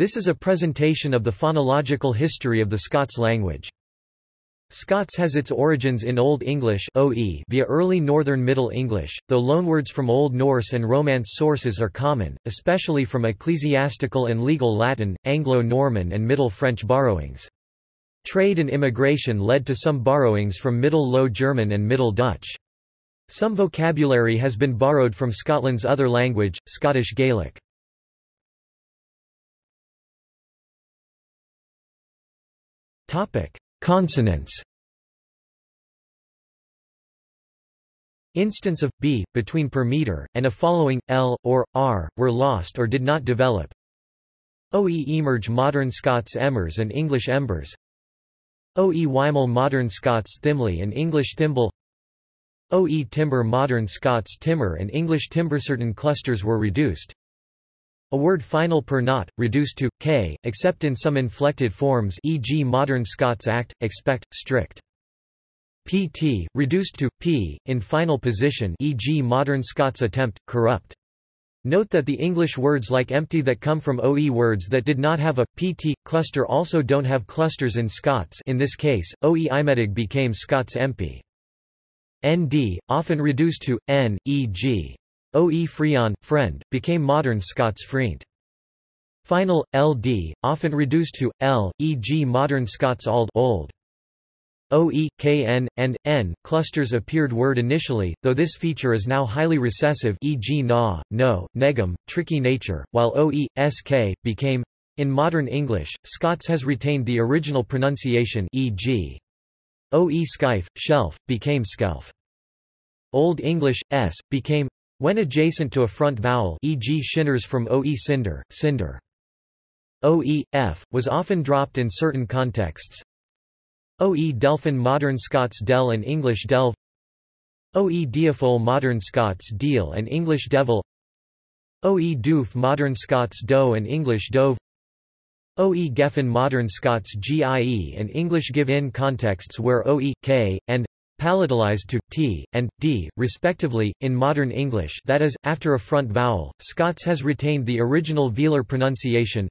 This is a presentation of the phonological history of the Scots language. Scots has its origins in Old English OE via early Northern Middle English, though loanwords from Old Norse and Romance sources are common, especially from ecclesiastical and legal Latin, Anglo-Norman and Middle French borrowings. Trade and immigration led to some borrowings from Middle Low German and Middle Dutch. Some vocabulary has been borrowed from Scotland's other language, Scottish Gaelic. Consonants Instance of b between per meter and a following l or r were lost or did not develop. OE emerge modern Scots emmers and English embers. OE Weimel modern Scots thimley and English thimble. OE timber modern Scots timber and English timber certain clusters were reduced. A word final per not, reduced to k, except in some inflected forms e.g. modern Scots act, expect, strict. pt, reduced to p, in final position e.g. modern Scots attempt, corrupt. Note that the English words like empty that come from OE words that did not have a pt cluster also don't have clusters in Scots in this case, OE imedig became Scots empty. nd, often reduced to n, e.g. O.E. Freon, friend, became modern Scots Freent. Final, ld, often reduced to l, e.g. modern Scots ald old. OE, KN, and N clusters appeared word initially, though this feature is now highly recessive e.g. na, no, negum, tricky nature, while OE, SK, became. In modern English, Scots has retained the original pronunciation e.g. OE skife, shelf, became skelf. Old English, S, became when adjacent to a front vowel e.g. shinners from oe cinder, cinder. oe, f, was often dropped in certain contexts. oe delphin modern Scots del and English delve oe diafol modern Scots deal and English devil oe doof modern Scots doe and English dove oe geffen modern Scots gie and English give in contexts where oe, k, and palatalized to t and d, respectively, in modern English. That is, after a front vowel. Scots has retained the original velar pronunciation.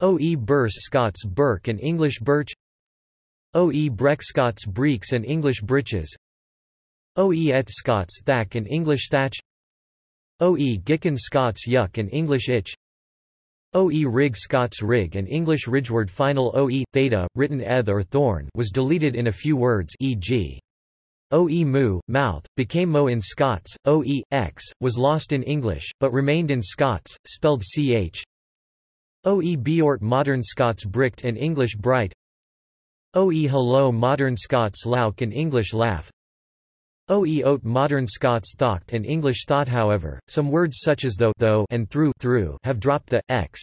OE burse Scots Burke and English birch. OE breck Scots breeks and English breeches OE et Scots thack and English thatch. OE gicken Scots yuck and English itch OE rig Scots rig and English ridgeward final OE, theta, written eth or thorn was deleted in a few words e.g. OE mu, mouth, became mo in Scots, OE, x, was lost in English, but remained in Scots, spelled ch. OE beort modern Scots bricked and English bright OE hello modern Scots lauk and English laugh OE oat modern Scots thocht and English thought however, some words such as though, though and through, through have dropped the x.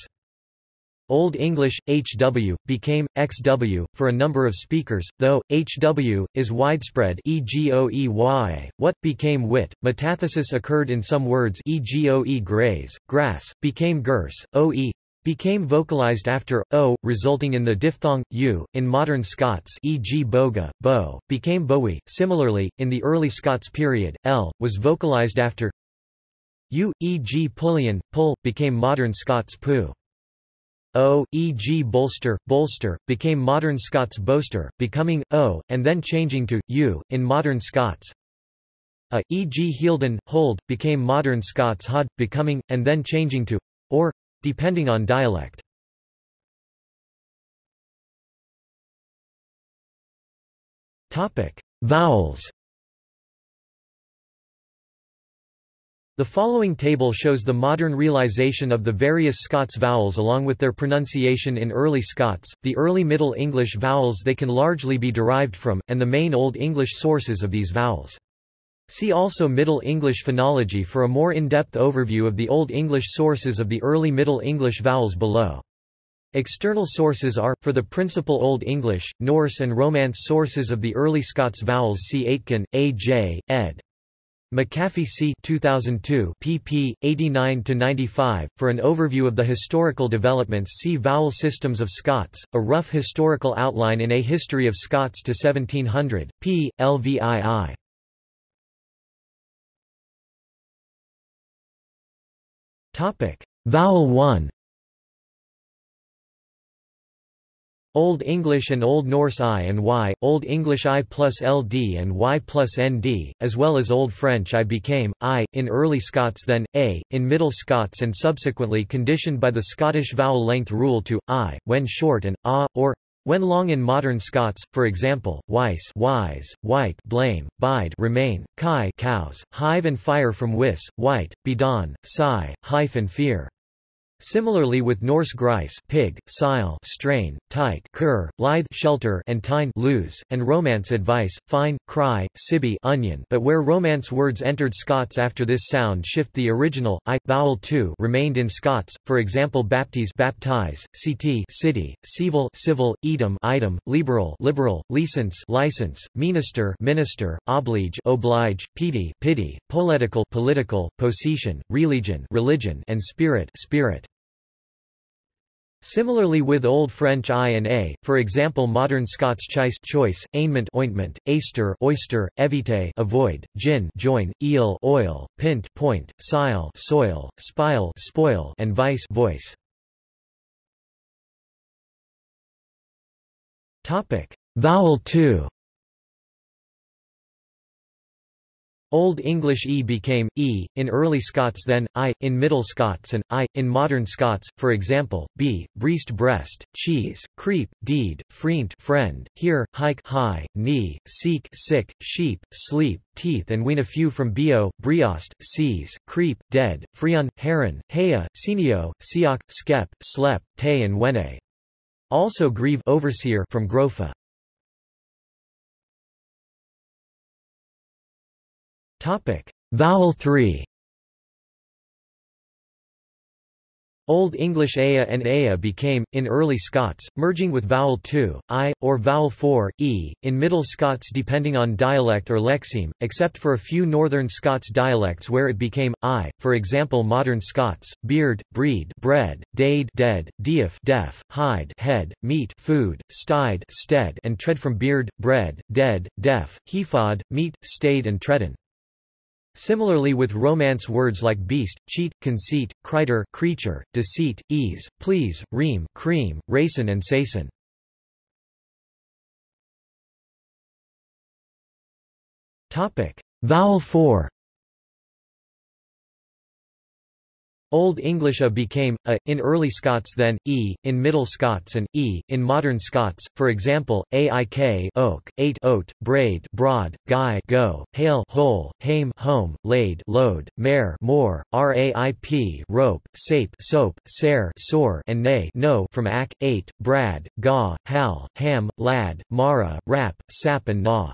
Old English, HW, became, XW, for a number of speakers, though, HW, is widespread EGOEY, what, became wit, metathesis occurred in some words EGOE graze, grass, became gurse, OE, became vocalized after o, resulting in the diphthong u. In modern Scots, e.g., boga, bo, became bowie. Similarly, in the early Scots period, l was vocalized after u, e.g., pullion, pull, became modern Scots poo. O, e.g. bolster, bolster, became modern Scots boaster, becoming o, and then changing to u in modern Scots. A, e.g. Healden, hold, became modern Scots hod, becoming, and then changing to or, depending on dialect. Vowels. The following table shows the modern realization of the various Scots vowels along with their pronunciation in Early Scots, the Early Middle English vowels they can largely be derived from, and the main Old English sources of these vowels. See also Middle English phonology for a more in-depth overview of the Old English sources of the Early Middle English vowels below. External sources are, for the principal Old English, Norse and Romance sources of the early Scots vowels see Aitken, A. J., ed. Macafee c. 2002 pp. 89-95. For an overview of the historical developments see Vowel Systems of Scots, a rough historical outline in A History of Scots to 1700, p. LVII. Topic. Vowel 1 Old English and Old Norse I and Y, Old English I plus LD and Y plus ND, as well as Old French I became, I, in Early Scots then, A, in Middle Scots and subsequently conditioned by the Scottish vowel length rule to, I, when short and, A, or, when long in modern Scots, for example, Weiss wise, white blame, bide remain, kai cows, hive and fire from wis, white, bedon, sigh, hife and fear. Similarly with Norse grice pig, sile strain, tyke cur, lithe shelter and tine lose, and Romance advice, fine, cry, sibby onion but where Romance words entered Scots after this sound shift the original, i, vowel 2 remained in Scots, for example baptize baptize, ct city, civil civil, edom item, liberal liberal, license license, minister minister, oblige oblige, pity pity, political political, possession, religion religion and spirit spirit. Similarly with Old French I and A, for example modern Scots chice choice, ainement ointment, aister oyster, evite avoid, gin join, eel oil, pint point, sile soil, spile spoil, and vice voice. Topic: Vowel 2 Old English e became, e, in Early Scots then, i, in Middle Scots and, i, in Modern Scots, for example, b, breast breast, cheese, creep, deed, freent friend, here, hike high, knee, seek sick, sheep, sleep, teeth and wean a few from bio, briost, seize, creep, dead, freon, heron, hea, senio, siok, skep, slep, te and wene. Also grieve overseer from grofa. Topic: Vowel 3. Old English aya and aya became, in early Scots, merging with vowel 2, i, or vowel 4, e, in Middle Scots depending on dialect or lexeme, except for a few Northern Scots dialects where it became, i, for example Modern Scots, beard, breed bread, dade dead, deaf deaf, hide head, meat food, stide stead and tread from beard, bread, dead, deaf, hefod, meat, stayed and tredden. Similarly with Romance words like beast, cheat, conceit, criter creature, deceit, ease, please, ream cream, racin and sason. Vowel 4 Old English a became, a, in Early Scots then, e, in Middle Scots and, e, in Modern Scots, for example, aik oak, eight oat, braid broad, guy go, hail hole, hame home, laid load, mare more, raip rope, sape soap, sare sore and nay no from ak, eight, brad, gaw, hal, ham, lad, mara, rap, sap and gnaw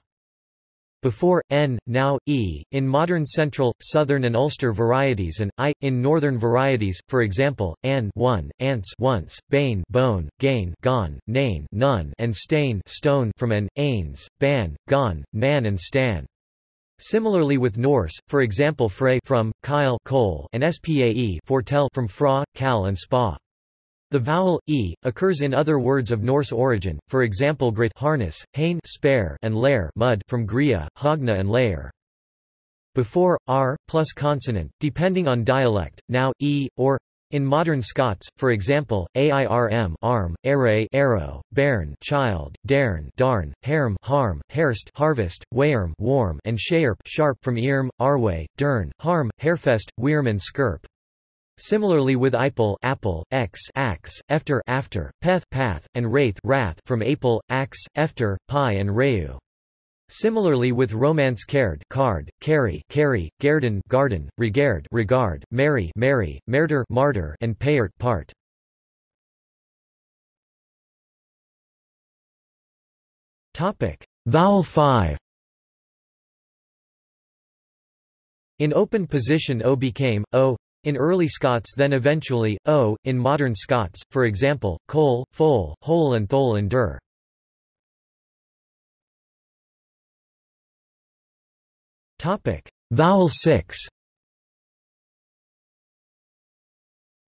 before, n, now, e, in modern Central, Southern and Ulster varieties and, i, in Northern varieties, for example, an one, ants once, bane bone, gain gone, nane none and stain stone from an, ains, ban, gone, nan and stan. Similarly with Norse, for example frey from, kyle coal and spae foretell from fra, cal and spa. The vowel e occurs in other words of Norse origin, for example graith harness, hain spare and lair mud from Gria, hogna and lair. Before r plus consonant, depending on dialect, now e or in modern Scots, for example, airm arm, array arrow, bairn child, dairn darn, harm harm, hairst harvest, wairm warm and shairp sharp from earm, arway, dern, harm, hairfest, weirm and skirp. Similarly with Ipel apple, x ax, efter after, peth path, and wraith wrath from apel, ax, efter, pi and reu. Similarly with Romance cared card, carry, carry, garden, garden, regard, regard, marry, marry, merder, martyr, and payert, part. Topic: Vowel 5. In open position O became o, in early Scots then eventually, o, in modern Scots, for example, cole, foal, hole and thole and dur. Vowel 6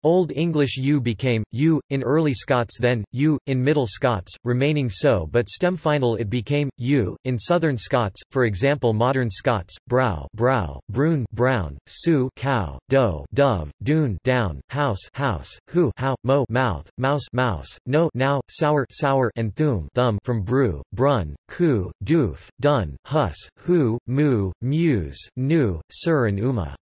Old English U became, U, in Early Scots then, U, in Middle Scots, remaining so but stem final it became, U, in Southern Scots, for example Modern Scots, brow brow, brune brown, su cow, doe dove, dune down, house house, who how, mo mouth, mouse mouse, no now, sour sour and thum thumb from brew, brun, coo, doof, dun, hus, who, mu, muse, nu, sir and uma.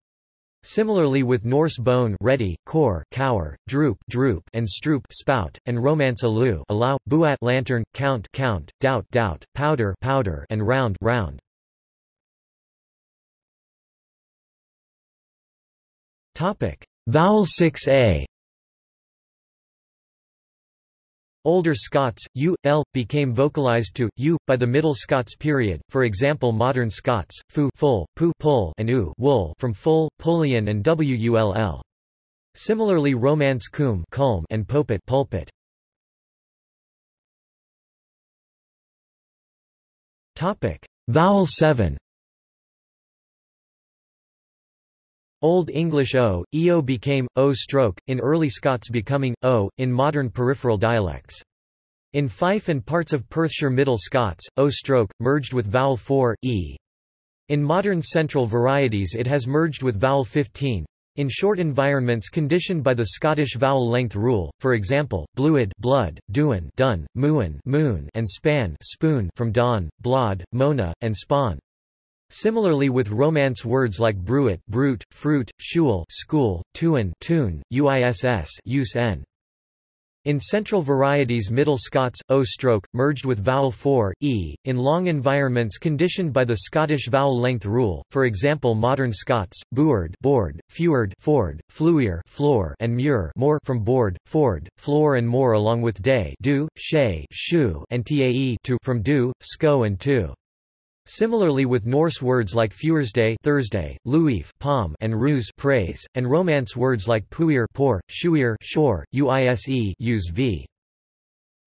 Similarly with Norse bone ready, core, cower, droop, droop and stroop spout, and Romance alu allow, buat lantern, count, count, doubt, doubt, powder, powder and round, round. Topic: Vowel 6a Older Scots, u, l, became vocalized to, u, by the Middle Scots period, for example Modern Scots, fu full, pu pull and u wool from full, pullion and wull. Similarly Romance cum culm and popet pulpit. Topic. Vowel 7 Old English o, eo became, o stroke, in early Scots becoming, o, in modern peripheral dialects. In Fife and parts of Perthshire Middle Scots, o stroke, merged with vowel 4, e. In modern central varieties it has merged with vowel 15. In short environments conditioned by the Scottish vowel length rule, for example, bluid blood, duin dun, muin moon and span spoon from don, blod, mona, and spawn. Similarly with Romance words like bruit, brute, fruit, shul, school, tuin, tune, uiss, use n. In central varieties Middle Scots, o-stroke, merged with vowel 4, e, in long environments conditioned by the Scottish vowel length rule, for example Modern Scots, buard board, feward ford, fluier floor and muir more from board, ford, floor and more along with day do, shay shoe and tae to from do, sco and to. Similarly with Norse words like Fuersday Thursday, Luif palm and Ruse praise, and Romance words like Puir pour, Shuir shore, Uise use v.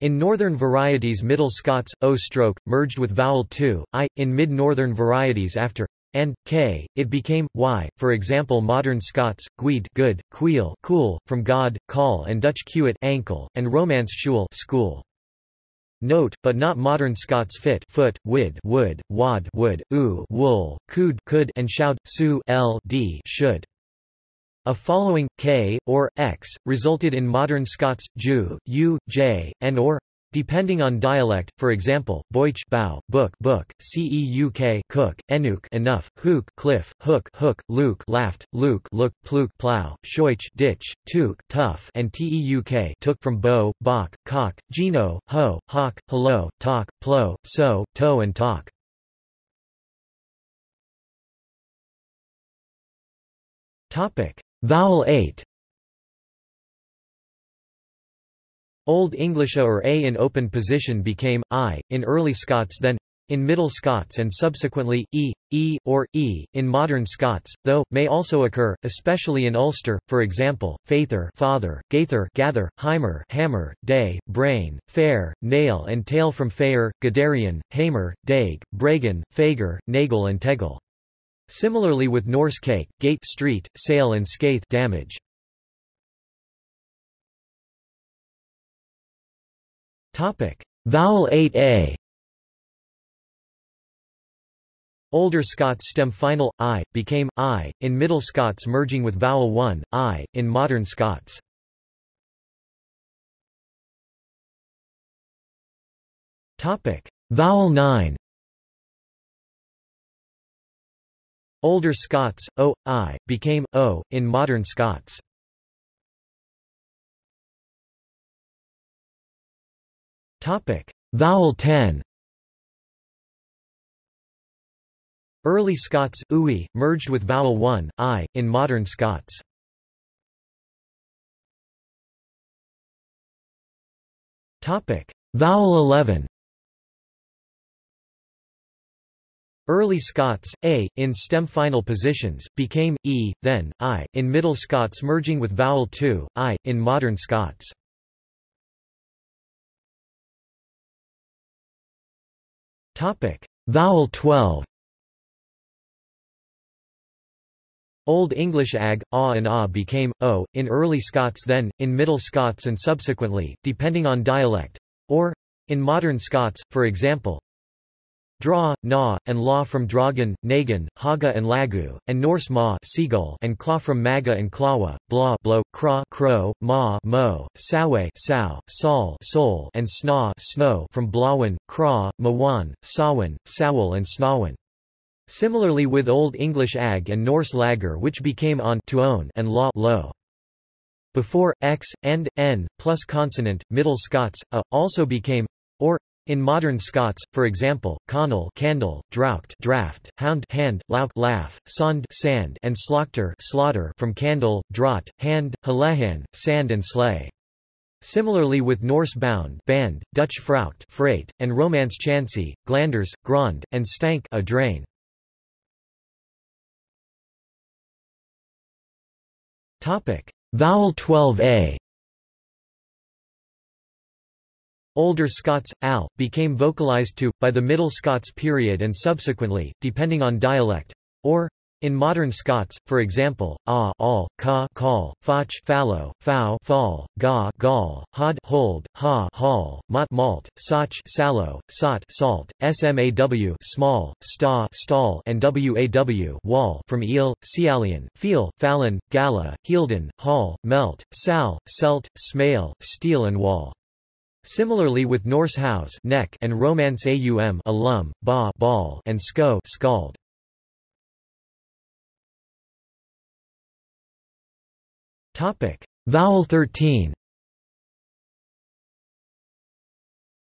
In northern varieties Middle Scots, o-stroke, merged with vowel 2, i, in mid-northern varieties after and k, it became y. For example, modern Scots, guid good, queel cool, from god, call, and Dutch quet ankle, and Romance shul school. Note, but not modern Scots fit foot, wid wood, wad wood, oo wool, could could and shout, su l d should. A following, k, or, x, resulted in modern Scots, ju, u, j, and or, Depending on dialect, for example, boich bow, book, book, ceuk cook, enuk enough, hook, cliff, hook, hook, luke laughed, luke look, pluk plow, shoich ditch, tuk tough, and teuk took from bow, bok, cock, geno, ho, hawk, hello, talk, plow, so, toe and talk. Topic: Vowel 8 Old English A or A in open position became I, in early Scots then in Middle Scots and subsequently, e, e, or e, in modern Scots, though, may also occur, especially in Ulster, for example, faither father, gather, heimer hammer, day, brain, fair, nail and tail from fair, gadarian, hamer, daig, bragan, fager, nagel and tegel. Similarly with Norse cake, gate street, sail and skaith damage. Vowel 8a Older Scots stem final, i, became, i, in Middle Scots merging with vowel 1, i, in Modern Scots. Vowel 9 Older Scots, o, i, became, o, in Modern Scots. Topic: Vowel 10. Early Scots ui, merged with vowel 1 i in modern Scots. Topic: Vowel 11. Early Scots, a, in stem final positions, became, e, then, i, in Middle Scots merging with vowel 2, i, in Modern Scots. Topic: Vowel 12. Old English ag, a and a became, o, in Early Scots then, in Middle Scots and subsequently, depending on dialect, or, in Modern Scots, for example, Draw, na, and law from dragon, nagan, haga and lagu, and Norse ma seagull and claw from maga and klawa, blah blow, craw crow, ma mo, sawe sow, sol soul and sna snow from blawan, craw, mawan, sawan, sowel and snawan. Similarly with Old English ag and Norse lager which became on to own and law low. Before, x, and, n, plus consonant, Middle Scots, a, also became, or, in modern Scots, for example, Conal candle, drought draft, hound hand, lauk laugh, sond sand, and slaugchter slaughter from candle, draught, hand, halehan, sand and sleigh. Similarly with Norse bound band, Dutch fraucht freight, and Romance chancy, glanders, grond, and stank a drain. Topic: Vowel 12a Older Scots, al, became vocalized to, by the Middle Scots period and subsequently, depending on dialect, or, in modern Scots, for example, a, all, ca, call, fach, fallow, fow, fall, ga, gall, hod, hold, ha, hall, mot, malt, soch, sallow, sot, salt, smaw, small, sta, stall, and waw, wall, from eel, cialian, feel, fallon, gala, healden, hall, melt, sal, selt, smale, steel and wall. Similarly with Norse house neck and Romance aum alum, ba ball and sko scald. Topic: Vowel 13.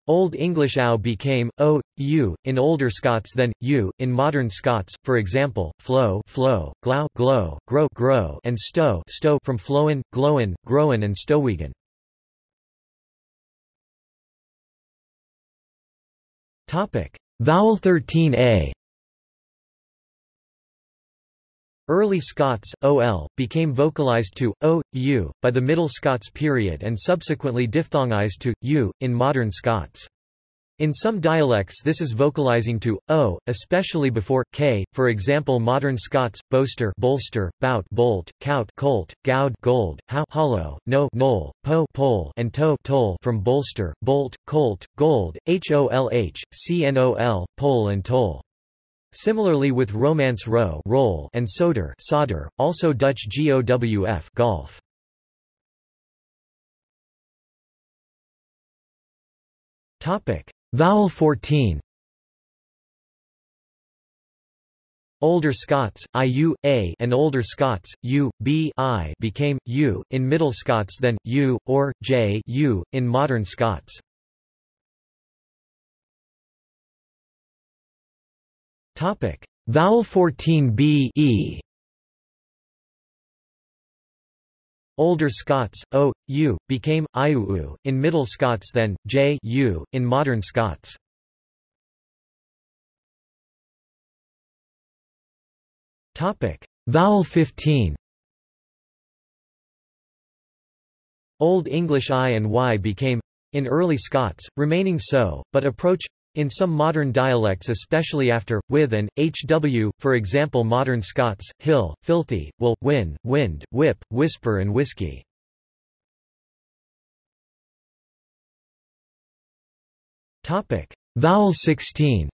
Old English ow became o, u, in older Scots than u, in modern Scots, for example, flow, flow, glow, glow, grow, grow, and stow, stow from flowen, glowen, growen, and stowigan. Topic: Vowel 13a. Early Scots, ol, became vocalized to, o, u, by the Middle Scots period and subsequently diphthongized to, u, in modern Scots. In some dialects this is vocalizing to, o, especially before, k, for example modern Scots, boaster bolster, bout bolt, cout colt, goud gold, how hollow, no knoll, po pole and toe toll from bolster, bolt, colt, gold, holh, cnol, pole and toll. Similarly with Romance row roll and soder solder, also Dutch gowf golf. Topic Vowel 14 Older Scots, iu, a and Older Scots, u, b, i became, u, in Middle Scots then, u, or, j, u, in Modern Scots. Topic. Vowel 14 b, e Older Scots, o, u, became, iuu, in Middle Scots then, j, u, in Modern Scots. Topic. Vowel 15 Old English I and Y became, in early Scots, remaining so, but approach in some modern dialects especially after, with and, hw, for example modern Scots, hill, filthy, will, win, wind, whip, whisper and whiskey. Vowel 16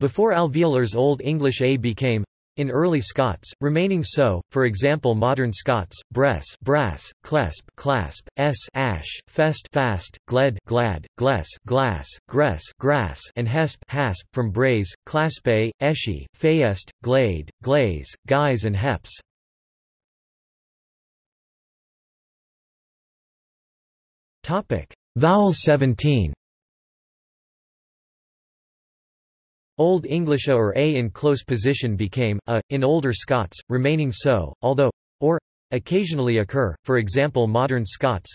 Before alveolars Old English A became in early Scots, remaining so, for example modern Scots, bress brass, clesp clasp, s ash, fest fast, gled glad, gless glass, gress grass, and hesp hasp from braise, claspe, eshy, fayest, glade, glaze, guise and heps. Topic: Vowel 17 Old English a or a in close position became a, in older Scots, remaining so, although, or, occasionally occur, for example modern Scots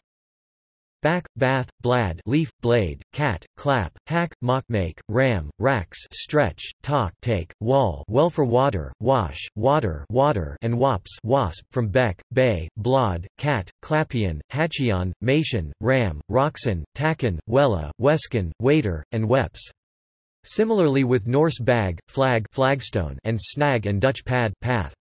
back, bath, blad leaf, blade, cat, clap, hack, mock make, ram, racks stretch, talk take, wall well for water, wash, water water and wops wasp from beck, bay, blod, cat, clapion, hatchion, mation, ram, roxon, tacken, wella, weskin, waiter, and weps. Similarly with Norse bag, flag flagstone and snag and Dutch pad path.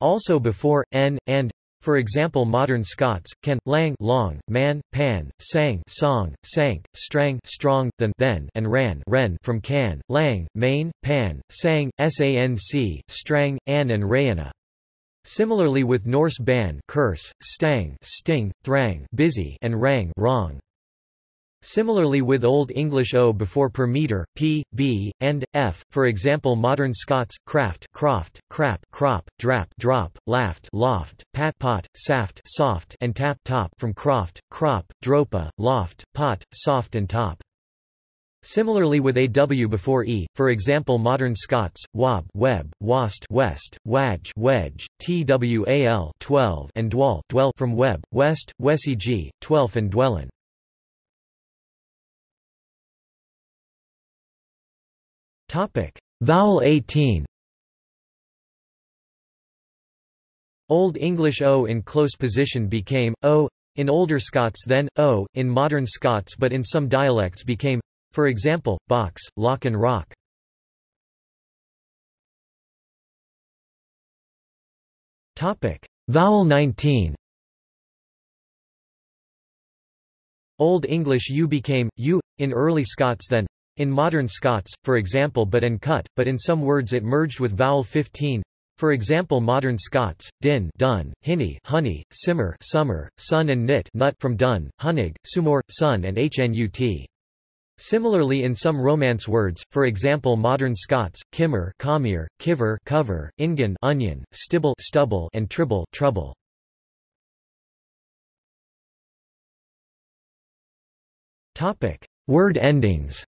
Also before, n, and, for example modern Scots, can, lang long, man, pan, sang song, sank, strang strong, than then and ran ren from can, lang, main, pan, sang, sanc, strang, an and rayana. Similarly with Norse ban curse, stang sting, thrang busy and rang wrong. Similarly with Old English o before per meter, p, b, and, f, for example modern Scots, craft croft, crap crop, drap drop, laft loft, pat pot, saft soft and tap top from croft, crop, dropa, loft, pot, soft and top. Similarly with aw before e, for example modern Scots, wab web, wast west, waj wedge, twal 12 and dwell dwell from web, west, wesig, twelfth and dwellin. Topic: Vowel 18. Old English O in close position became O in older Scots then O in modern Scots but in some dialects became for example box, lock and rock. Topic: Vowel 19. Old English U became U in early Scots then in modern Scots, for example but and cut, but in some words it merged with vowel 15. For example modern Scots, din dun, hinny honey, simmer summer, sun and knit nut from dun, hunig, sumor, sun and hnut. Similarly in some Romance words, for example modern Scots, kimmer commere, kiver cover, ingan onion, stibble stubble and tribble trouble. Topic: Word endings.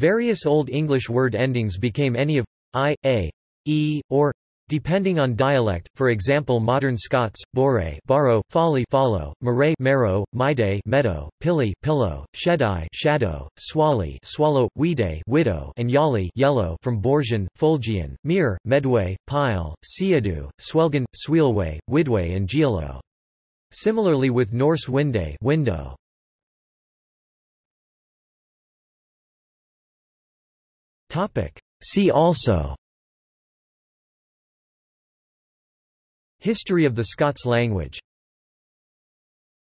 Various Old English word endings became any of i, a, e, or depending on dialect, for example modern Scots, bore borrow, folly follow, mare marrow, mide meadow, pilly pillow, shedai shadow, swally swallow, weeday widow and yali yellow from Borgian, Folgian, mere, medway, pile, siadu, swelgan, sweelway, widway and gielo. Similarly with Norse winday window. Topic. See also History of the Scots language